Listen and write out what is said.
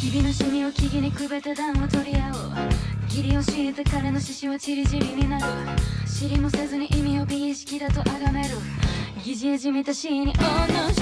日々の趣味を木々にくべて暖を取り合おう。義理を敷いて彼の獅子は散り散りになる。知りもせずに意味を美意識だと崇める。疑似じみた死におのし